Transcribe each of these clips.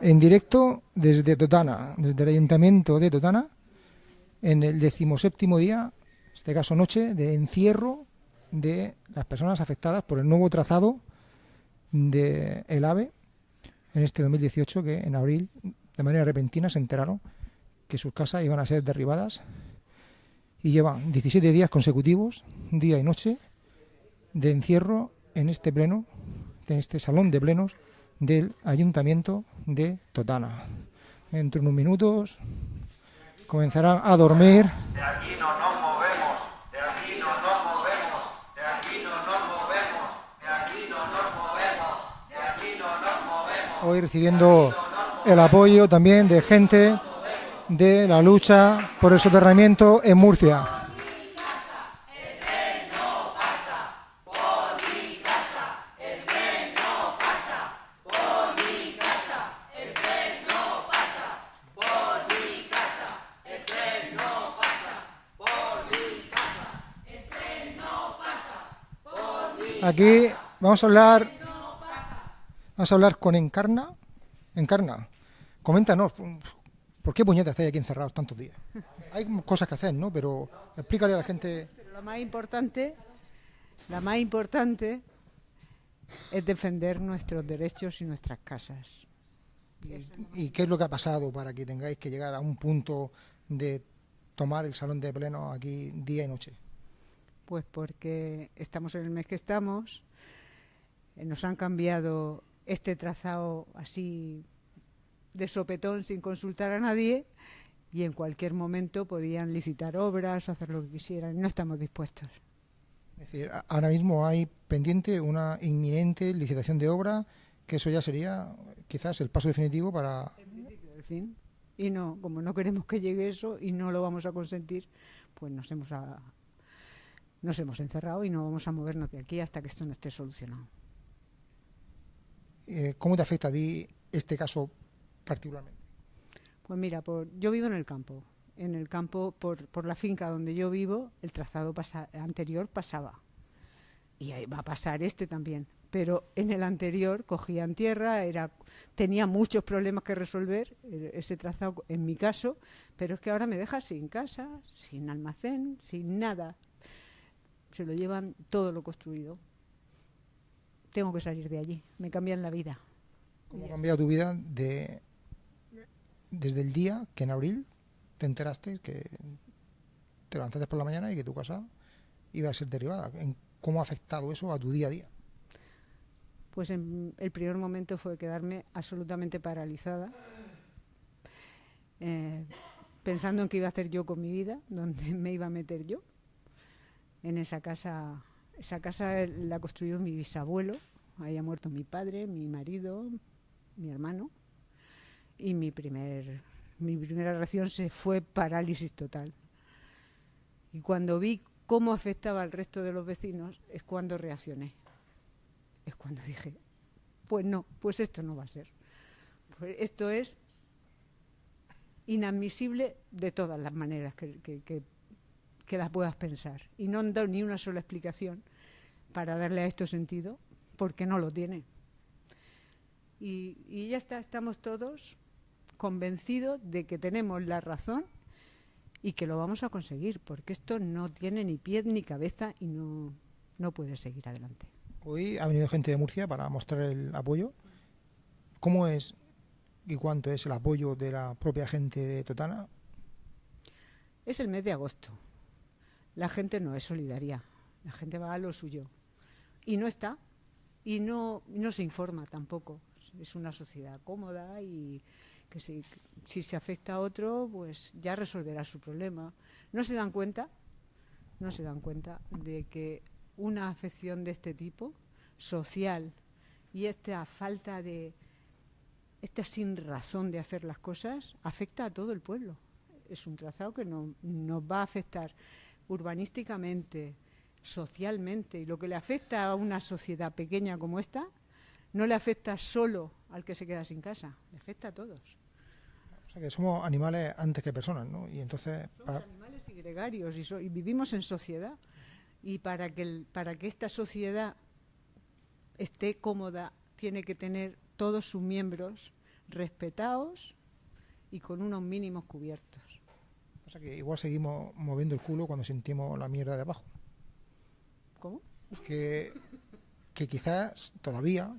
En directo desde Totana, desde el Ayuntamiento de Totana, en el decimoséptimo día, en este caso noche, de encierro de las personas afectadas por el nuevo trazado del el AVE en este 2018, que en abril, de manera repentina, se enteraron que sus casas iban a ser derribadas y llevan 17 días consecutivos, día y noche, de encierro en este pleno, en este salón de plenos del Ayuntamiento de Totana. Entre unos minutos comenzarán a dormir. De aquí no nos movemos, de aquí no nos movemos, de aquí no nos movemos, de aquí no nos movemos, de aquí no nos movemos. Hoy recibiendo el apoyo también de gente de la lucha por el soterramiento en Murcia. Aquí vamos a hablar, vamos a hablar con Encarna. Encarna, coméntanos, ¿por qué puñetas estáis aquí encerrados tantos días? Hay cosas que hacer, ¿no? Pero explícale a la gente. Pero lo más importante, la más importante es defender nuestros derechos y nuestras casas. ¿Y, qué es lo que ha pasado para que tengáis que llegar a un punto de tomar el salón de pleno aquí día y noche? Pues porque estamos en el mes que estamos, eh, nos han cambiado este trazado así de sopetón sin consultar a nadie y en cualquier momento podían licitar obras, hacer lo que quisieran. No estamos dispuestos. Es decir, ahora mismo hay pendiente una inminente licitación de obra, que eso ya sería quizás el paso definitivo para... El principio del fin. Y no, como no queremos que llegue eso y no lo vamos a consentir, pues nos hemos a, nos hemos encerrado y no vamos a movernos de aquí hasta que esto no esté solucionado. Eh, ¿Cómo te afecta a ti este caso particularmente? Pues mira, por, yo vivo en el campo. En el campo, por, por la finca donde yo vivo, el trazado anterior pasaba. Y ahí va a pasar este también. Pero en el anterior cogían tierra, era, tenía muchos problemas que resolver, eh, ese trazado en mi caso, pero es que ahora me deja sin casa, sin almacén, sin nada se lo llevan todo lo construido. Tengo que salir de allí, me cambian la vida. ¿Cómo ha cambiado tu vida de, desde el día que en abril te enteraste que te levantaste por la mañana y que tu casa iba a ser derribada? ¿Cómo ha afectado eso a tu día a día? Pues en el primer momento fue quedarme absolutamente paralizada, eh, pensando en qué iba a hacer yo con mi vida, dónde me iba a meter yo en esa casa. Esa casa la construyó mi bisabuelo, había muerto mi padre, mi marido, mi hermano, y mi, primer, mi primera reacción se fue parálisis total. Y cuando vi cómo afectaba al resto de los vecinos, es cuando reaccioné. Es cuando dije, pues no, pues esto no va a ser. Pues esto es inadmisible de todas las maneras que, que que las puedas pensar. Y no han dado ni una sola explicación para darle a esto sentido, porque no lo tiene. Y, ya está, estamos todos convencidos de que tenemos la razón y que lo vamos a conseguir, porque esto no tiene ni pie ni cabeza y no, no puede seguir adelante. Hoy ha venido gente de Murcia para mostrar el apoyo. ¿Cómo es y cuánto es el apoyo de la propia gente de Totana? Es el mes de agosto la gente no es solidaria, la gente va a lo suyo. Y no está, y no, no se informa tampoco. Es una sociedad cómoda y que si, si se afecta a otro, pues ya resolverá su problema. No se dan cuenta, no se dan cuenta de que una afección de este tipo, social, y esta falta de, esta sin razón de hacer las cosas, afecta a todo el pueblo. Es un trazado que no, nos va a afectar urbanísticamente, socialmente, y lo que le afecta a una sociedad pequeña como esta, no le afecta solo al que se queda sin casa, le afecta a todos. O sea que somos animales antes que personas, ¿no? Y entonces... Somos animales y gregarios y, vivimos en sociedad. Y para que, para que esta sociedad esté cómoda, tiene que tener todos sus miembros respetados y con unos mínimos cubiertos. Sea que igual seguimos moviendo el culo cuando sentimos la mierda de abajo. ¿Cómo? Que, que quizás todavía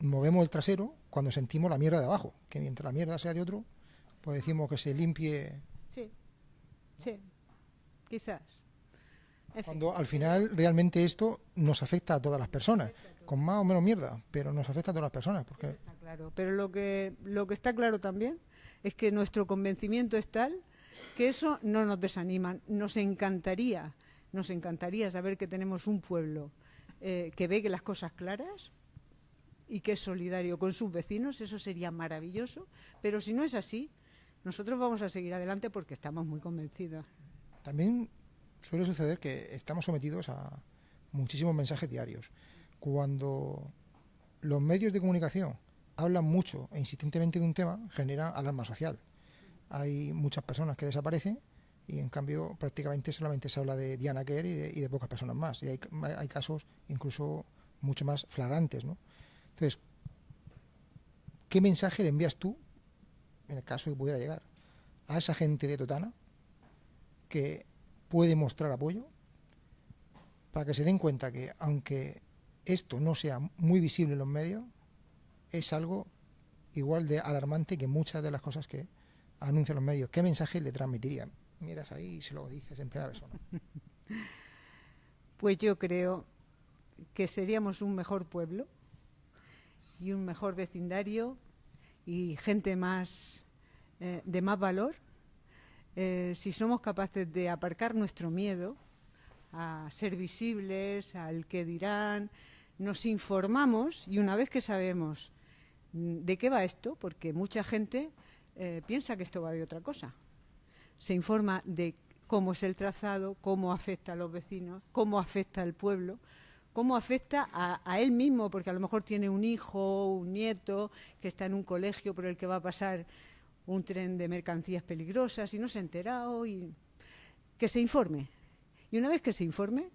movemos el trasero cuando sentimos la mierda de abajo. Que mientras la mierda sea de otro, pues decimos que se limpie. Sí, sí, quizás. Cuando al final realmente esto nos afecta a todas las personas, con más o menos mierda, pero nos afecta a todas las personas. Porque... Está claro, pero lo que, lo que está claro también es que nuestro convencimiento es tal que eso no nos desanima. Nos encantaría, nos encantaría saber que tenemos un pueblo eh, que ve que las cosas claras y que es solidario con sus vecinos, eso sería maravilloso, pero si no es así, nosotros vamos a seguir adelante porque estamos muy convencidos. También suele suceder que estamos sometidos a muchísimos mensajes diarios. Cuando los medios de comunicación hablan mucho e insistentemente de un tema, genera alarma social. Hay muchas personas que desaparecen y en cambio prácticamente solamente se habla de Diana Kerr y de, pocas personas más. Y hay, hay, casos incluso mucho más flagrantes. ¿no? Entonces, ¿qué mensaje le envías tú, en el caso que pudiera llegar, a esa gente de Totana que puede mostrar apoyo para que se den cuenta que aunque esto no sea muy visible en los medios, es algo igual de alarmante que muchas de las cosas que anuncian los medios. ¿Qué mensaje le transmitirían? Miras ahí y se lo dices en primera persona. Pues yo creo que seríamos un mejor pueblo y un mejor vecindario y gente más eh, de más valor eh, si somos capaces de aparcar nuestro miedo a ser visibles, al que dirán, nos informamos y una vez que sabemos mm, de qué va esto, porque mucha gente eh, piensa que esto va de otra cosa, se informa de cómo es el trazado, cómo afecta a los vecinos, cómo afecta al pueblo, cómo afecta a, él mismo, porque a lo mejor tiene un hijo, un nieto que está en un colegio por el que va a pasar un tren de mercancías peligrosas y no se ha enterado y que se informe. Y una vez que se informe,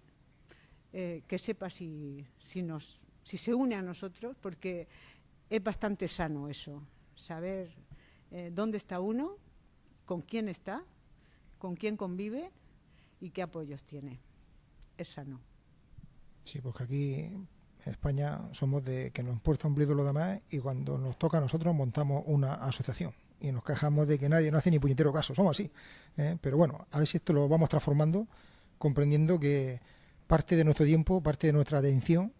eh, que sepa si, si, nos, si se une a nosotros, porque es bastante sano eso, saber eh, dónde está uno, con quién está, con quién convive y qué apoyos tiene. Es sano. Sí, porque aquí en España somos de que nos importa un blido lo demás y cuando nos toca a nosotros montamos una asociación y nos quejamos de que nadie no hace ni puñetero caso, somos así. ¿eh? Pero bueno, a ver si esto lo vamos transformando, comprendiendo que parte de nuestro tiempo, parte de nuestra atención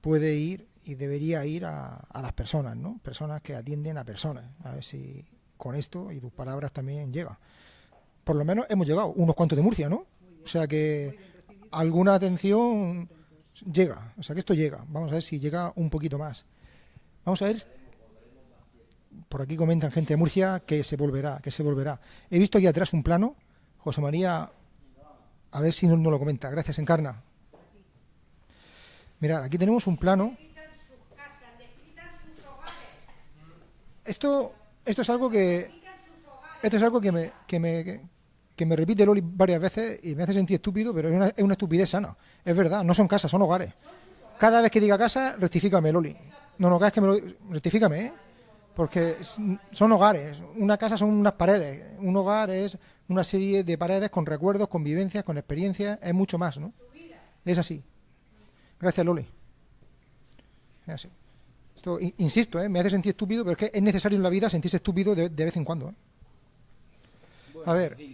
puede ir y debería ir a, las personas, ¿no? Personas que atienden a personas. A ver si con esto y tus palabras también llega. Por lo menos hemos llegado, unos cuantos de Murcia, ¿no? O sea que alguna atención llega, o sea que esto llega. Vamos a ver si llega un poquito más. Vamos a ver por aquí comentan gente de Murcia que se volverá, que se volverá. He visto aquí atrás un plano, José María, a ver si no, no lo comenta. Gracias, Encarna. Mirad, aquí tenemos un plano. Esto, esto es algo que esto es algo que me, que me, que me repite Loli varias veces y me hace sentir estúpido, pero es una, es una estupidez sana. Es verdad, no son casas, son hogares. Cada vez que diga casa, rectifícame, Loli. No, no, cada que me lo... Rectifícame, ¿eh? porque son hogares. Una casa son unas paredes. Un hogar es una serie de paredes con recuerdos, con vivencias, con experiencias. Es mucho más, ¿no? Es así. Gracias, Loli. Es así. Esto, insisto, ¿eh? me hace sentir estúpido, pero es que es necesario en la vida sentirse estúpido de, vez en cuando. ¿eh? A ver, pues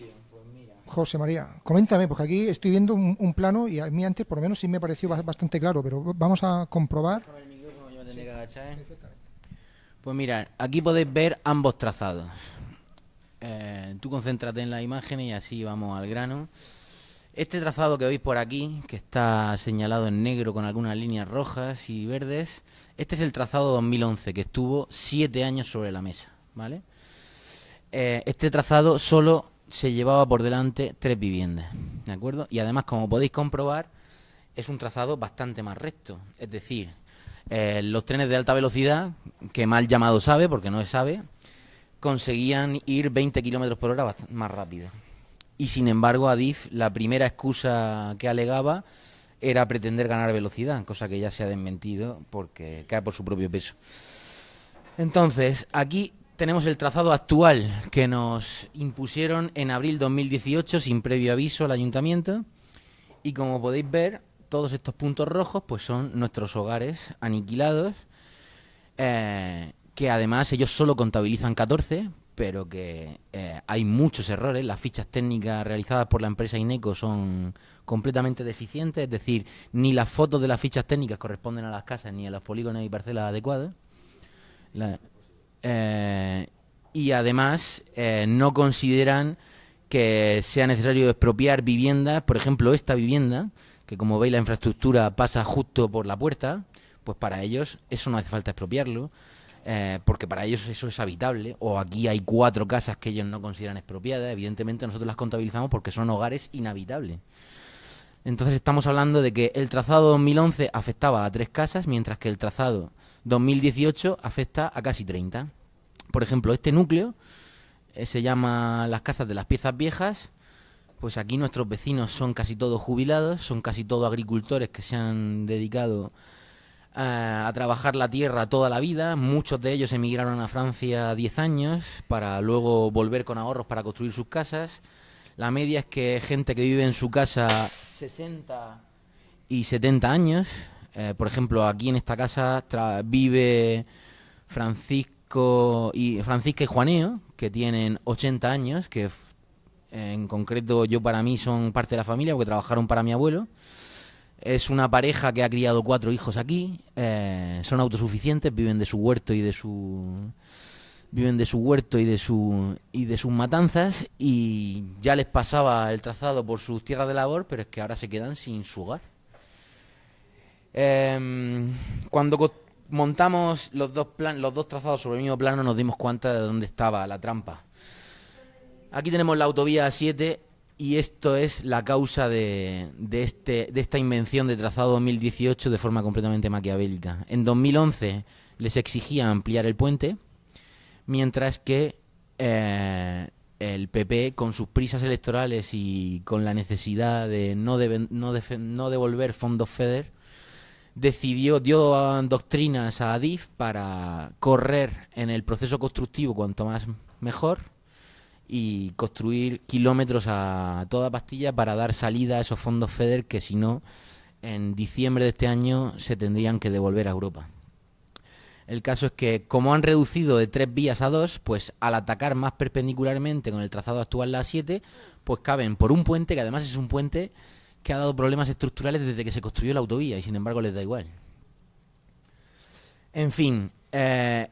José María, coméntame, porque aquí estoy viendo un, plano y a mí antes por lo menos sí me pareció bastante claro, pero vamos a comprobar. Pues mira, aquí podéis ver ambos trazados. Eh, tú concéntrate en la imagen y así vamos al grano. Este trazado que veis por aquí, que está señalado en negro con algunas líneas rojas y verdes, este es el trazado 2011, que estuvo siete años sobre la mesa, ¿vale? Eh, este trazado solo se llevaba por delante tres viviendas, ¿de acuerdo? Y además, como podéis comprobar, es un trazado bastante más recto, es decir, eh, los trenes de alta velocidad, que mal llamado sabe, porque no es sabe, conseguían ir 20 kilómetros por hora más rápido. Y sin embargo, Adif, la primera excusa que alegaba era pretender ganar velocidad, cosa que ya se ha desmentido porque cae por su propio peso. Entonces, aquí tenemos el trazado actual que nos impusieron en abril 2018 sin previo aviso al ayuntamiento. Y como podéis ver, todos estos puntos rojos pues son nuestros hogares aniquilados, eh, que además ellos solo contabilizan 14, pero que eh, hay muchos errores. Las fichas técnicas realizadas por la empresa INECO son completamente deficientes, es decir, ni las fotos de las fichas técnicas corresponden a las casas ni a los polígonos y parcelas adecuados. Eh, y además no consideran que sea necesario expropiar viviendas, por ejemplo, esta vivienda, que como veis la infraestructura pasa justo por la puerta, pues para ellos eso no hace falta expropiarlo, eh, porque para ellos eso es habitable, o aquí hay cuatro casas que ellos no consideran expropiadas, evidentemente nosotros las contabilizamos porque son hogares inhabitables. Entonces estamos hablando de que el trazado 2011 afectaba a tres casas, mientras que el trazado 2018 afecta a casi 30. Por ejemplo, este núcleo eh, se llama las casas de las piezas viejas, pues aquí nuestros vecinos son casi todos jubilados, son casi todos agricultores que se han dedicado eh, a, trabajar la tierra toda la vida. Muchos de ellos emigraron a Francia 10 años para luego volver con ahorros para construir sus casas. La media es que gente que vive en su casa 60 y 70 años. Eh, por ejemplo, aquí en esta casa vive Francisco y Francisca y Juaneo, que tienen 80 años, que en concreto, yo para mí son parte de la familia porque trabajaron para mi abuelo. Es una pareja que ha criado cuatro hijos aquí. Eh, son autosuficientes, viven de su huerto y de su viven de su huerto y de su y de sus matanzas y ya les pasaba el trazado por sus tierras de labor, pero es que ahora se quedan sin su hogar. Em, cuando montamos los dos plan, los dos trazados sobre el mismo plano nos dimos cuenta de dónde estaba la trampa. Aquí tenemos la autovía 7 y esto es la causa de, este, de esta invención de trazado 2018 de forma completamente maquiavélica. En 2011 les exigía ampliar el puente, mientras que eh, el PP, con sus prisas electorales y con la necesidad de no, no, no devolver fondos FEDER, decidió, dio doctrinas a Adif para correr en el proceso constructivo cuanto más mejor y construir kilómetros a toda pastilla para dar salida a esos fondos FEDER que si no, en diciembre de este año se tendrían que devolver a Europa. El caso es que como han reducido de tres vías a dos, pues al atacar más perpendicularmente con el trazado actual la 7, pues caben por un puente que además es un puente que ha dado problemas estructurales desde que se construyó la autovía y sin embargo les da igual. En fin, eh,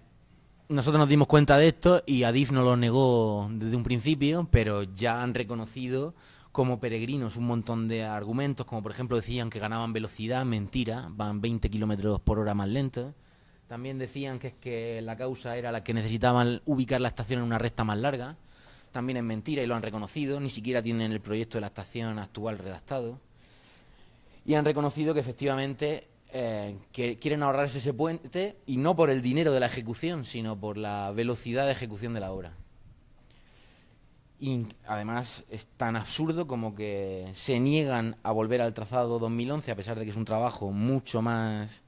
nosotros nos dimos cuenta de esto y Adif no lo negó desde un principio, pero ya han reconocido como peregrinos un montón de argumentos, como por ejemplo decían que ganaban velocidad, mentira, van 20 kilómetros por hora más lento. También decían que es que la causa era la que necesitaban ubicar la estación en una recta más larga. También es mentira y lo han reconocido, ni siquiera tienen el proyecto de la estación actual redactado. Y han reconocido que efectivamente eh, que quieren ahorrarse ese puente y no por el dinero de la ejecución, sino por la velocidad de ejecución de la obra. Y además es tan absurdo como que se niegan a volver al trazado 2011 a pesar de que es un trabajo mucho más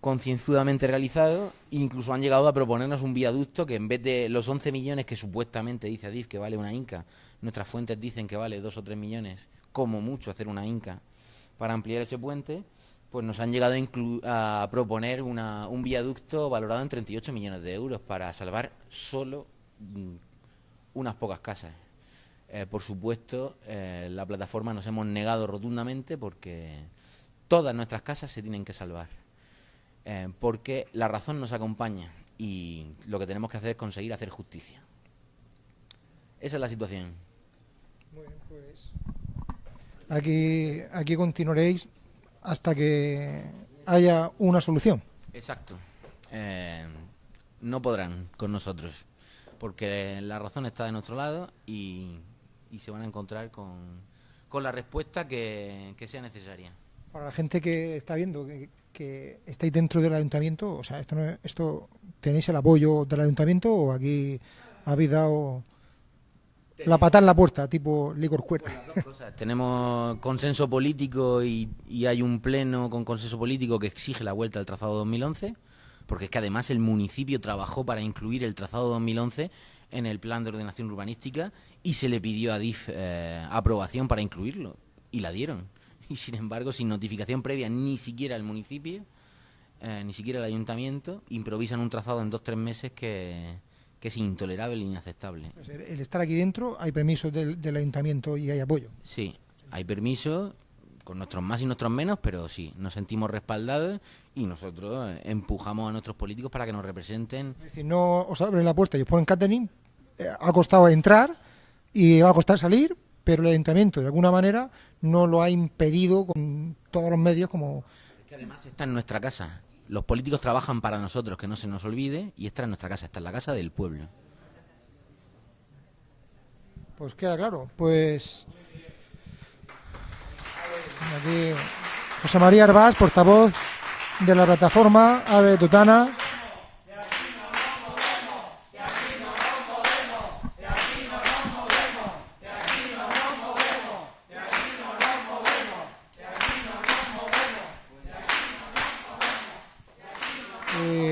concienzudamente realizado, incluso han llegado a proponernos un viaducto que en vez de los 11 millones que supuestamente dice Adif que vale una Inca, nuestras fuentes dicen que vale 2 o 3 millones, como mucho hacer una Inca para ampliar ese puente, pues nos han llegado a, proponer un viaducto valorado en 38 millones de euros para salvar solo mm, unas pocas casas. Eh, por supuesto, eh, la plataforma nos hemos negado rotundamente porque todas nuestras casas se tienen que salvar. Eh, porque la razón nos acompaña y lo que tenemos que hacer es conseguir hacer justicia. Esa es la situación. Bueno, pues aquí, aquí continuaréis hasta que haya una solución. Exacto. Eh, no podrán con nosotros, porque la razón está de nuestro lado y, se van a encontrar con, la respuesta que, sea necesaria. Para la gente que está viendo que, que estáis dentro del ayuntamiento, o sea, esto, no esto tenéis el apoyo del ayuntamiento o aquí habéis dado la patada en la puerta, tipo licor cuerda. Tenemos consenso político y, hay un pleno con consenso político que exige la vuelta al trazado 2011, porque es que además el municipio trabajó para incluir el trazado 2011 en el plan de ordenación urbanística y se le pidió a DIF eh, aprobación para incluirlo y la dieron. Y sin embargo, sin notificación previa ni siquiera el municipio, eh, ni siquiera el ayuntamiento, improvisan un trazado en dos o tres meses que, que es intolerable e inaceptable. El estar aquí dentro, hay permiso del, del ayuntamiento y hay apoyo. Sí, hay permiso con nuestros más y nuestros menos, pero sí, nos sentimos respaldados y nosotros empujamos a nuestros políticos para que nos representen. Es decir, no os abren la puerta y os ponen catering, eh, ha costado entrar y va a costar salir, pero el ayuntamiento de alguna manera no lo ha impedido con todos los medios como... que además está en nuestra casa. Los políticos trabajan para nosotros, que no se nos olvide, y esta es nuestra casa, esta es la casa del pueblo. Pues queda claro, pues... José María Arbás, portavoz de la plataforma Ave Tutana. Eh,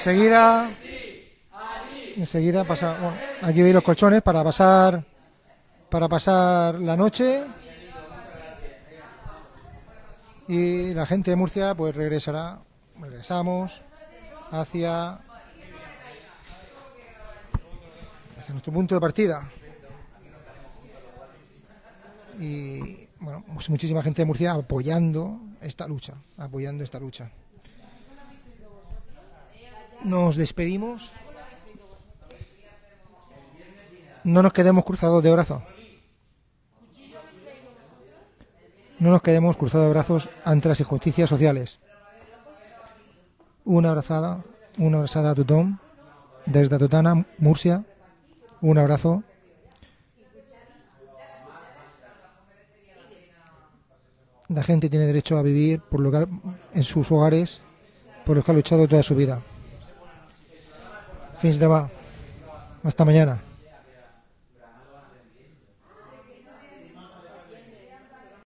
enseguida, enseguida pasa, bueno, aquí veis los colchones para pasar, para pasar la noche. Y la gente de Murcia pues regresará, regresamos hacia, hacia nuestro punto de partida. Y bueno, muchísima gente de Murcia apoyando esta lucha, apoyando esta lucha. Nos despedimos. No nos quedemos cruzados de brazos. No nos quedemos cruzados de brazos ante las injusticias sociales. Una abrazada, una abrazada a Tutón, desde Totana, Murcia. Un abrazo. La gente tiene derecho a vivir por ha- en sus hogares, por los que ha luchado toda su vida. Fins demà. Hasta mañana.